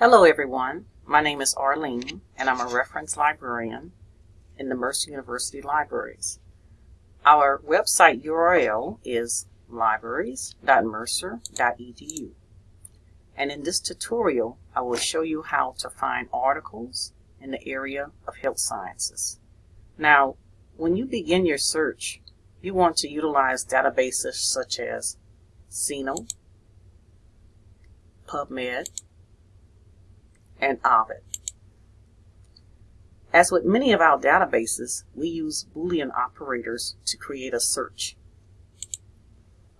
Hello everyone, my name is Arlene and I'm a reference librarian in the Mercer University Libraries. Our website URL is libraries.mercer.edu and in this tutorial I will show you how to find articles in the area of health sciences. Now when you begin your search you want to utilize databases such as CINAHL, PubMed, and Ovid. As with many of our databases, we use Boolean operators to create a search.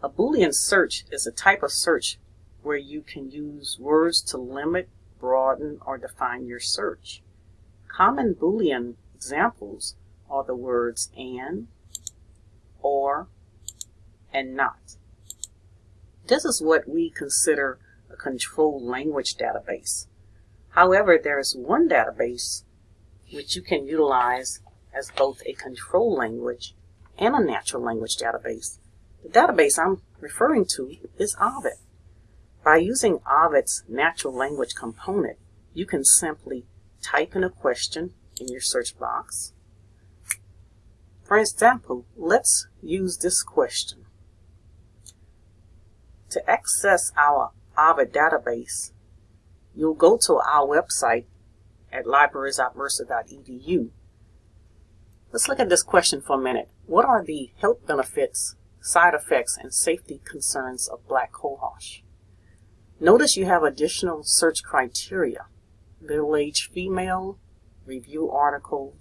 A Boolean search is a type of search where you can use words to limit, broaden, or define your search. Common Boolean examples are the words and, or, and not. This is what we consider a controlled language database. However, there is one database which you can utilize as both a control language and a natural language database. The database I'm referring to is Ovid. By using Ovid's natural language component, you can simply type in a question in your search box. For example, let's use this question. To access our Ovid database, you'll go to our website at libraries.mercer.edu. Let's look at this question for a minute. What are the health benefits, side effects, and safety concerns of black cohosh? Notice you have additional search criteria. Middle-aged female, review article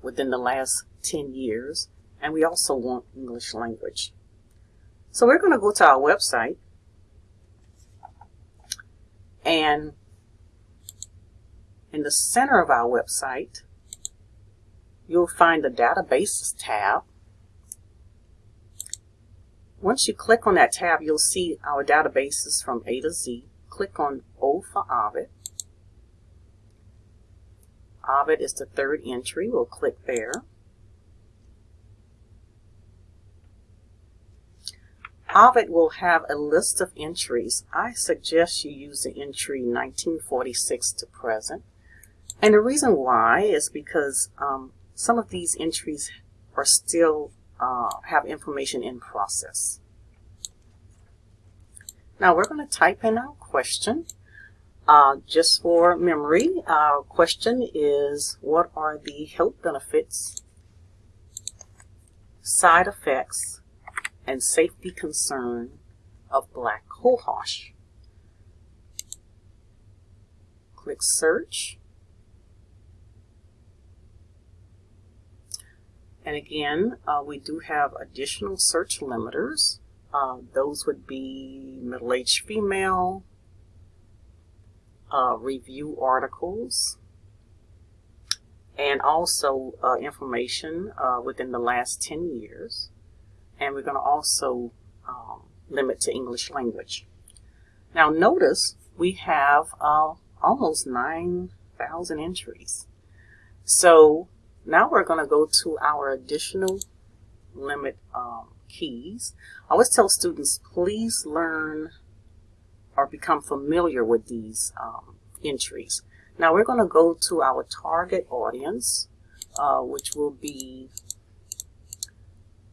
within the last 10 years, and we also want English language. So we're going to go to our website and in the center of our website, you'll find the Databases tab. Once you click on that tab, you'll see our databases from A to Z. Click on O for Ovid. Ovid is the third entry. We'll click there. Ovid will have a list of entries. I suggest you use the entry 1946 to present. And the reason why is because um, some of these entries are still uh, have information in process. Now we're going to type in our question. Uh, just for memory, our question is what are the health benefits, side effects, and safety concern of black cohosh. Click search. And again, uh, we do have additional search limiters. Uh, those would be middle-aged female, uh, review articles, and also uh, information uh, within the last 10 years and we're going to also um, limit to English language. Now notice we have uh, almost 9,000 entries. So now we're going to go to our additional limit um, keys. I always tell students, please learn or become familiar with these um, entries. Now we're going to go to our target audience, uh, which will be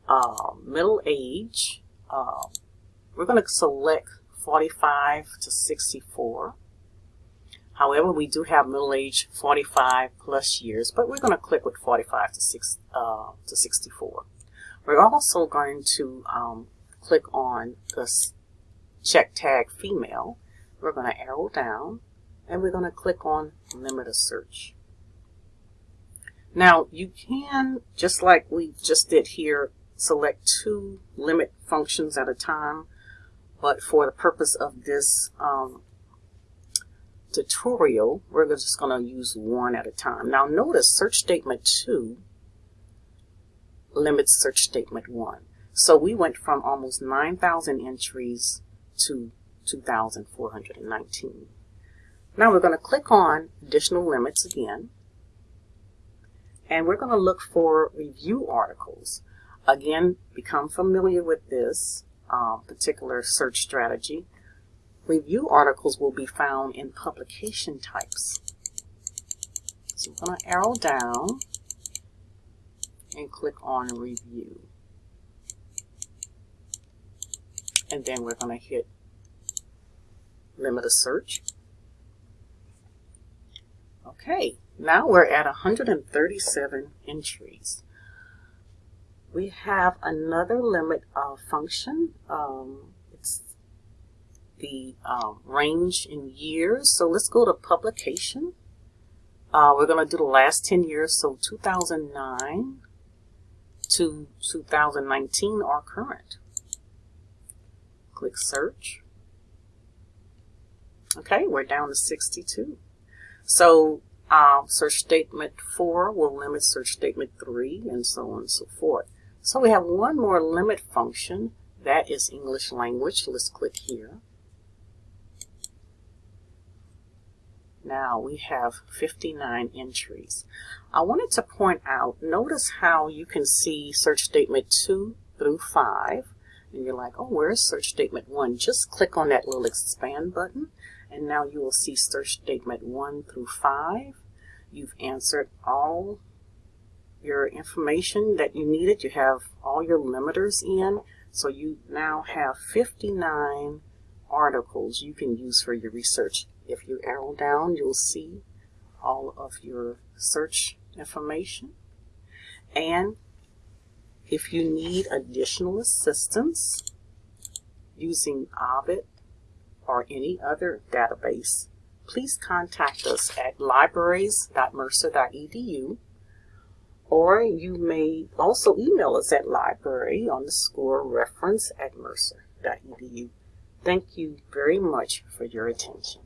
uh, middle age, uh, we're going to select 45 to 64. However, we do have middle age 45 plus years, but we're going to click with 45 to, six, uh, to 64. We're also going to um, click on the check tag female. We're going to arrow down and we're going to click on limit a search. Now you can, just like we just did here select two limit functions at a time, but for the purpose of this um, tutorial, we're just going to use one at a time. Now notice search statement 2 limits search statement 1. So we went from almost 9,000 entries to 2,419. Now we're going to click on additional limits again, and we're going to look for review articles. Again, become familiar with this uh, particular search strategy. Review articles will be found in publication types. So I'm going to arrow down and click on review. And then we're going to hit limit a search. Okay, now we're at 137 entries. We have another limit of function. Um, it's the uh, range in years. So let's go to publication. Uh, we're going to do the last 10 years, so 2009 to 2019 are current. Click search. Okay, we're down to 62. So um, search statement 4 will limit search statement 3 and so on and so forth. So we have one more limit function that is English language. Let's click here. Now we have 59 entries. I wanted to point out, notice how you can see search statement 2 through 5 and you're like, oh, where's search statement 1? Just click on that little expand button and now you will see search statement 1 through 5. You've answered all your information that you needed. You have all your limiters in. So you now have 59 articles you can use for your research. If you arrow down, you'll see all of your search information. And if you need additional assistance using Ovid or any other database, please contact us at libraries.mercer.edu or you may also email us at library on the underscore reference at mercer.edu. Thank you very much for your attention.